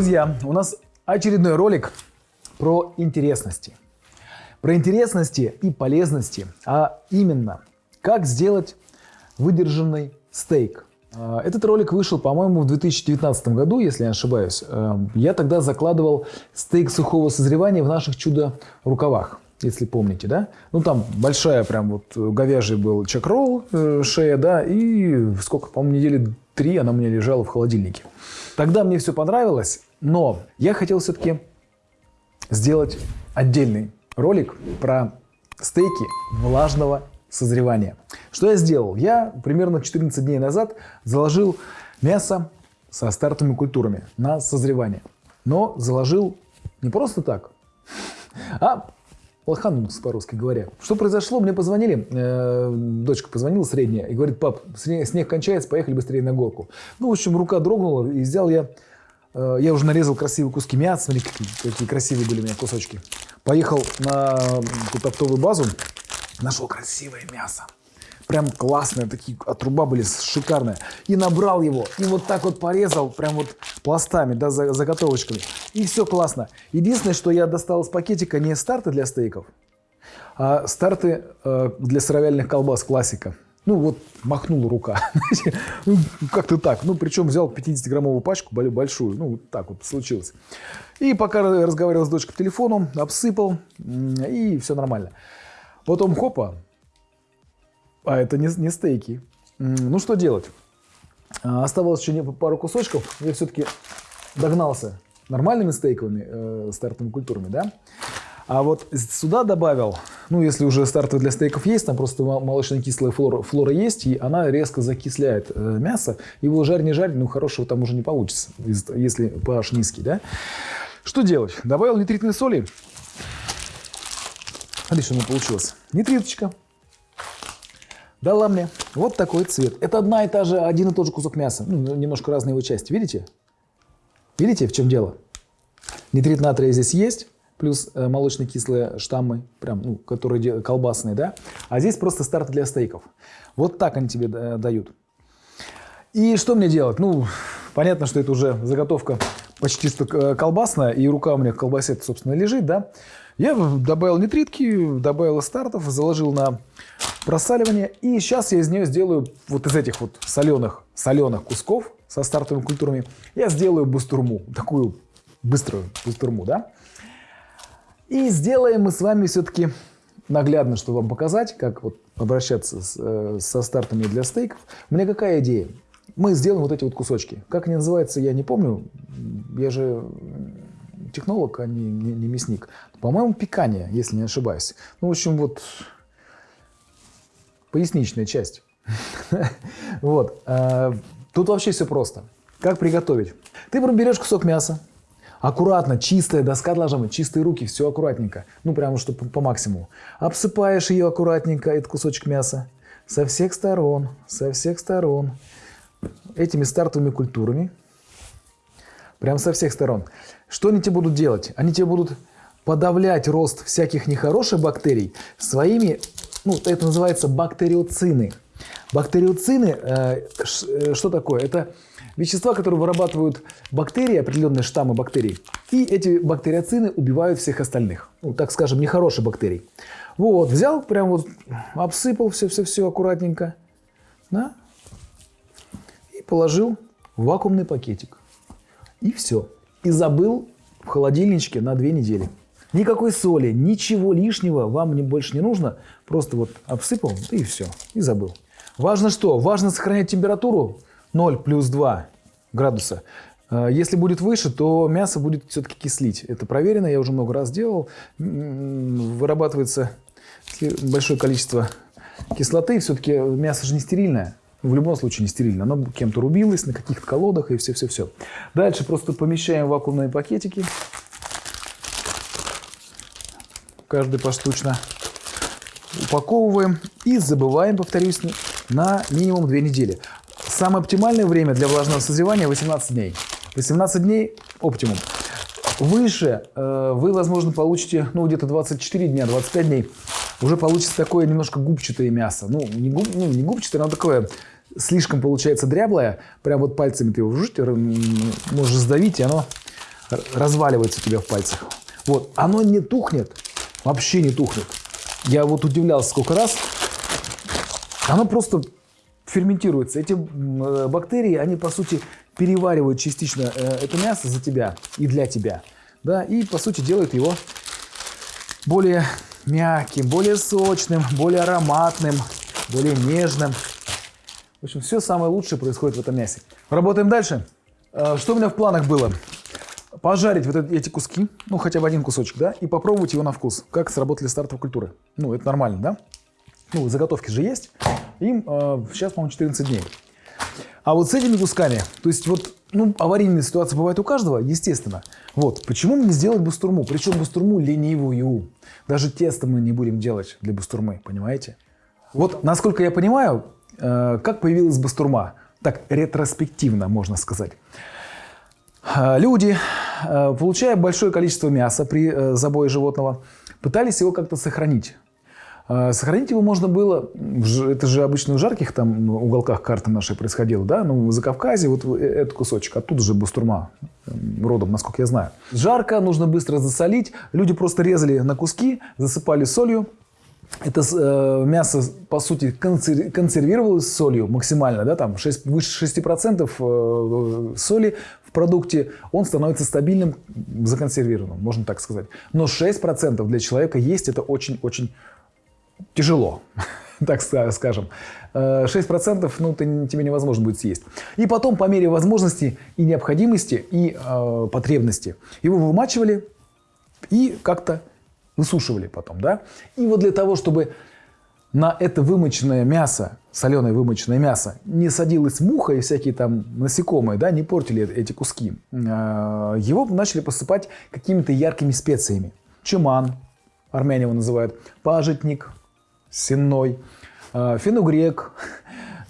Друзья, у нас очередной ролик про интересности. Про интересности и полезности, а именно, как сделать выдержанный стейк. А, этот ролик вышел, по-моему, в 2019 году, если я не ошибаюсь. А, я тогда закладывал стейк сухого созревания в наших чудо-рукавах, если помните, да? Ну, там большая прям вот говяжий был чакрол, э, шея, да, и сколько, по-моему, недели три она у меня лежала в холодильнике. Тогда мне все понравилось, но я хотел все-таки сделать отдельный ролик про стейки влажного созревания. Что я сделал? Я примерно 14 дней назад заложил мясо со стартовыми культурами на созревание. Но заложил не просто так, а лоханулся, по-русски говоря. Что произошло? Мне позвонили, э, дочка позвонила средняя и говорит, пап, снег, снег кончается, поехали быстрее на горку. Ну, в общем, рука дрогнула и взял я, я уже нарезал красивые куски мяса, смотри, какие, какие красивые были у меня кусочки. Поехал на какую оптовую базу, нашел красивое мясо. Прям классные, такие отруба были шикарные. И набрал его, и вот так вот порезал, прям вот пластами, да, заготовочками. И все классно. Единственное, что я достал из пакетика не старты для стейков, а старты э, для сыровяльных колбас классика. Ну вот махнула рука. ну, как-то так. Ну причем взял 50-граммовую пачку большую. Ну так вот случилось. И пока разговаривал с дочкой по телефону, обсыпал, и все нормально. Потом хопа, а это не, не стейки. Ну что делать? А, оставалось еще пару кусочков. Я все-таки догнался нормальными стейковыми э, стартовыми культурами, да? А вот сюда добавил, ну, если уже стартовый для стейков есть, там просто молочно-кислая флора, флора есть, и она резко закисляет э, мясо. Его жарь не жарь, ну, хорошего там уже не получится, если pH низкий, да? Что делать? Добавил нитритной соли. Смотри, что у меня получилось. Нитриточка. Дала мне вот такой цвет. Это одна и та же, один и тот же кусок мяса. Ну, немножко разные его части. Видите? Видите, в чем дело? Нитрит натрия здесь есть, плюс э, молочно-кислые штаммы, прям, ну, которые колбасные, да? А здесь просто старт для стейков. Вот так они тебе э, дают. И что мне делать? Ну, понятно, что это уже заготовка почти что э, колбасная, и рука у меня в колбасе, собственно, лежит, да? Я добавил нитритки, добавил стартов, заложил на просаливание. И сейчас я из нее сделаю, вот из этих вот соленых, соленых кусков со стартовыми культурами, я сделаю бустурму, такую быструю бустурму, да. И сделаем мы с вами все-таки наглядно, чтобы вам показать, как вот обращаться с, э, со стартами для стейков. У меня какая идея? Мы сделаем вот эти вот кусочки. Как они называются, я не помню. Я же технолог, а не, не, не мясник. По-моему, пикание, если не ошибаюсь. Ну, в общем, вот поясничная часть. Вот. А, тут вообще все просто. Как приготовить? Ты берешь кусок мяса, аккуратно, чистая доска должна быть, чистые руки, все аккуратненько. Ну, прямо что по, по максимуму. Обсыпаешь ее аккуратненько, этот кусочек мяса, со всех сторон, со всех сторон, этими стартовыми культурами. Прям со всех сторон. Что они тебе будут делать? Они тебе будут подавлять рост всяких нехороших бактерий своими, ну, это называется бактериоцины. Бактериоцины, э, э, что такое? Это вещества, которые вырабатывают бактерии, определенные штаммы бактерий. И эти бактериоцины убивают всех остальных. Ну, так скажем, нехорошие бактерии. Вот, взял, прям вот обсыпал все-все-все аккуратненько. Да? И положил в вакуумный пакетик. И все. И забыл в холодильничке на две недели. Никакой соли, ничего лишнего вам не, больше не нужно. Просто вот обсыпал и все, и забыл. Важно что? Важно сохранять температуру 0 плюс 2 градуса. А, если будет выше, то мясо будет все-таки кислить. Это проверено, я уже много раз делал. Вырабатывается большое количество кислоты. Все-таки мясо же не стерильное. В любом случае не стерильно. Оно кем-то рубилось на каких-то колодах и все-все-все. Дальше просто помещаем вакуумные пакетики каждый поштучно. Упаковываем и забываем, повторюсь, на минимум 2 недели. Самое оптимальное время для влажного созревания 18 дней. 18 дней оптимум. Выше э, вы, возможно, получите ну, где-то 24 дня, 25 дней. Уже получится такое немножко губчатое мясо. Ну, не, губ, ну, не губчатое, но такое слишком получается дряблое. Прям вот пальцами ты его можешь сдавить, и оно разваливается у тебя в пальцах. Вот, оно не тухнет, вообще не тухнет. Я вот удивлялся сколько раз. Оно просто ферментируется. Эти э, бактерии, они по сути переваривают частично э, это мясо за тебя и для тебя. Да, и по сути делают его более мягким, более сочным, более ароматным, более нежным. В общем, все самое лучшее происходит в этом мясе. Работаем дальше. Э, что у меня в планах было? Пожарить вот эти куски, ну хотя бы один кусочек, да, и попробовать его на вкус, как сработали стартовые культуры. Ну, это нормально, да? Ну, заготовки же есть. Им э, сейчас, по-моему, 14 дней. А вот с этими кусками, то есть вот, ну, аварийные ситуации бывают у каждого, естественно. Вот, почему мне сделать бустурму? Причем бустурму ленивую. Даже тесто мы не будем делать для бустурмы, понимаете? Вот, насколько я понимаю, э, как появилась бастурма? Так, ретроспективно, можно сказать. Э, люди, э, получая большое количество мяса при э, забое животного, пытались его как-то сохранить. А, сохранить его можно было, это же обычно в жарких там уголках карты нашей происходило, да, ну, в Закавказье, вот э, этот кусочек, оттуда же Бустурма родом, насколько я знаю. Жарко, нужно быстро засолить, люди просто резали на куски, засыпали солью, это э, мясо, по сути, консер, консервировалось солью максимально, да, там 6, выше 6% э, соли в продукте, он становится стабильным, законсервированным, можно так сказать. Но 6% для человека есть это очень-очень тяжело, так скажем. 6% э, ну, ты, тебе невозможно будет съесть. И потом, по мере возможности и необходимости, и э, потребности, его вымачивали и как-то высушивали потом. Да? И вот для того, чтобы на это вымоченное мясо, соленое вымоченное мясо, не садилась муха и всякие там насекомые, да, не портили эти куски, э, его начали посыпать какими-то яркими специями. Чуман, армяне его называют, пажитник, сенной, э, фенугрек,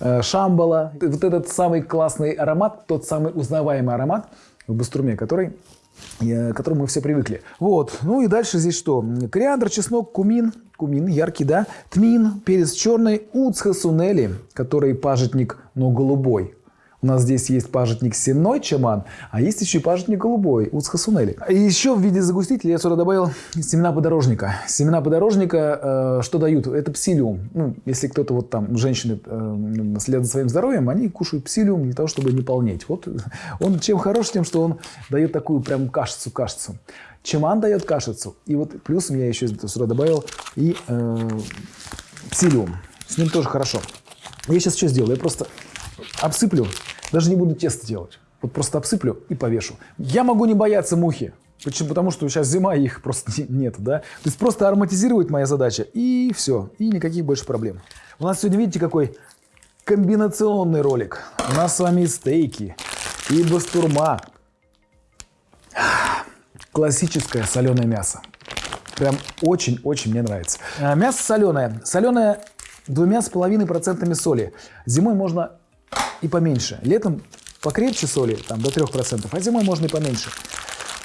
э, шамбала. Вот этот самый классный аромат, тот самый узнаваемый аромат в бастурме, который к которому мы все привыкли. Вот. Ну и дальше здесь что? Кориандр, чеснок, кумин. Кумин яркий, да. Тмин, перец черный, уцхасунели, который пажитник, но голубой. У нас здесь есть пажитник сенной чаман, а есть еще и пажитник голубой, уцхасунели. И еще в виде загустителя я сюда добавил семена подорожника. Семена подорожника э, что дают? Это псилиум. Ну, если кто-то вот там, женщины э, следят за своим здоровьем, они кушают псилиум для того, чтобы не полнеть. Вот он чем хорош, тем, что он дает такую прям кашицу-кашицу. Чаман дает кашицу. И вот плюсом я еще сюда добавил и э, псилиум. С ним тоже хорошо. Я сейчас что сделаю? Я просто обсыплю, даже не буду тесто делать. Вот просто обсыплю и повешу. Я могу не бояться мухи. Почему? Потому что сейчас зима, их просто нет, да? То есть просто ароматизировать моя задача, и все, и никаких больше проблем. У нас сегодня, видите, какой комбинационный ролик. У нас с вами и стейки, и бастурма. Классическое соленое мясо. Прям очень-очень мне нравится. А, мясо соленое. Соленое двумя с половиной процентами соли. Зимой можно и поменьше. Летом покрепче соли, там до 3%, а зимой можно и поменьше.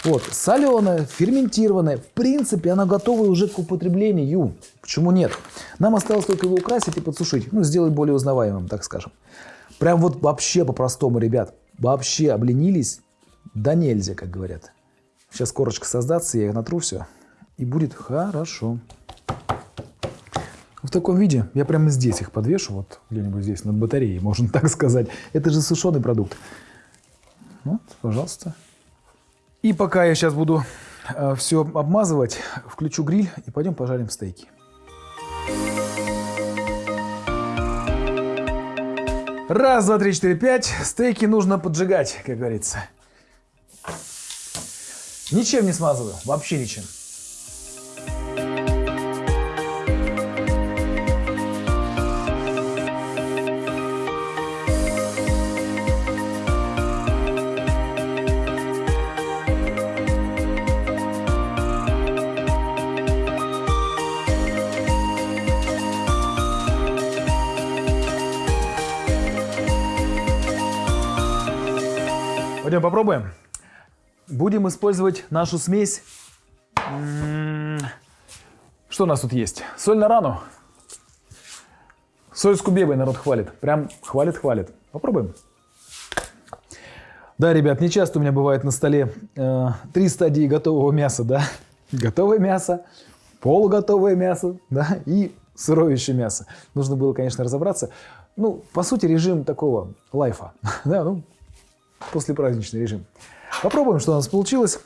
Вот, соленое, ферментированное, в принципе, оно готово уже к употреблению. Почему нет? Нам осталось только его украсить и подсушить, ну, сделать более узнаваемым, так скажем. Прям вот вообще по-простому, ребят, вообще обленились, да нельзя, как говорят. Сейчас корочка создаться, я их натру все, и будет хорошо в таком виде я прямо здесь их подвешу, вот где-нибудь здесь, над батареей, можно так сказать. Это же сушеный продукт. Вот, пожалуйста. И пока я сейчас буду э, все обмазывать, включу гриль и пойдем пожарим стейки. Раз, два, три, четыре, пять. Стейки нужно поджигать, как говорится. Ничем не смазываю, вообще ничем. Пойдем попробуем. Будем использовать нашу смесь. Что у нас тут есть? Соль на рану. Соль с кубебой народ хвалит. Прям хвалит-хвалит. Попробуем. Да, ребят, не часто у меня бывает на столе э, три стадии готового мяса, да. Готовое мясо, полуготовое мясо, да, и сырое еще мясо. Нужно было, конечно, разобраться. Ну, по сути, режим такого лайфа, да, ну, послепраздничный режим. Попробуем, что у нас получилось.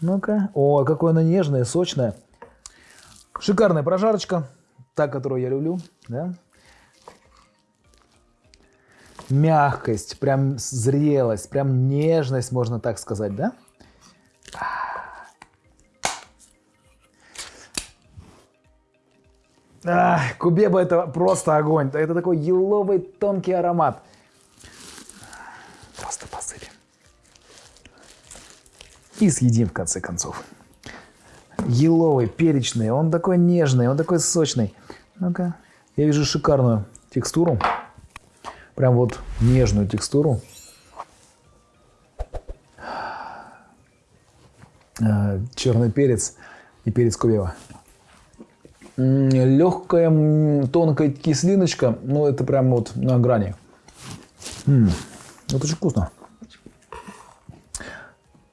Ну-ка. О, какое оно нежное, сочное. Шикарная прожарочка. Та, которую я люблю. Да? Мягкость, прям зрелость, прям нежность, можно так сказать, да? Ах, кубеба это просто огонь. Это такой еловый тонкий аромат. Просто посыпем. И съедим в конце концов. Еловый, перечный, он такой нежный, он такой сочный. Ну-ка, я вижу шикарную текстуру. Прям вот нежную текстуру. А, черный перец и перец кубева легкая тонкая кислиночка, но это прям вот на грани. М -м, это очень вкусно.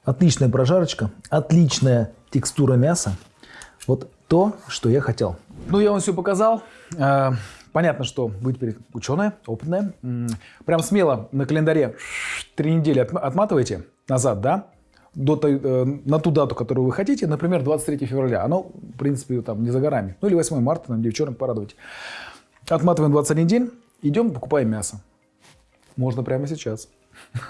Отличная прожарочка, отличная текстура мяса. Вот то, что я хотел. Ну, я вам все показал. А, понятно, что вы теперь ученая, опытная. Прям смело на календаре три недели отматываете назад, да? До э, на ту дату, которую вы хотите, например, 23 февраля. Оно, в принципе, там не за горами. Ну или 8 марта, нам девчонок порадовать. Отматываем 21 день, идем покупаем мясо. Можно прямо сейчас.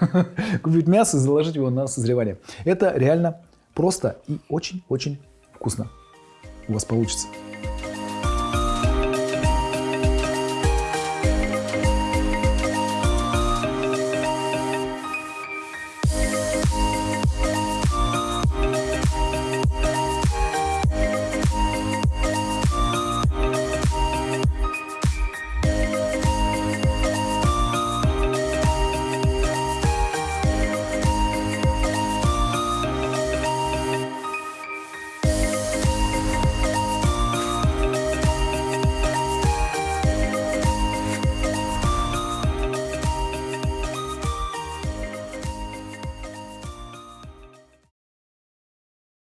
Купить мясо и заложить его на созревание. Это реально просто и очень-очень вкусно. У вас получится.